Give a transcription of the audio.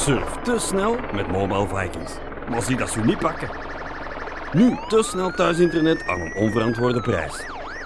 Surf te snel met Mobile Vikings. Maar zie dat ze niet pakken. Nu te snel thuisinternet aan een onverantwoorde prijs.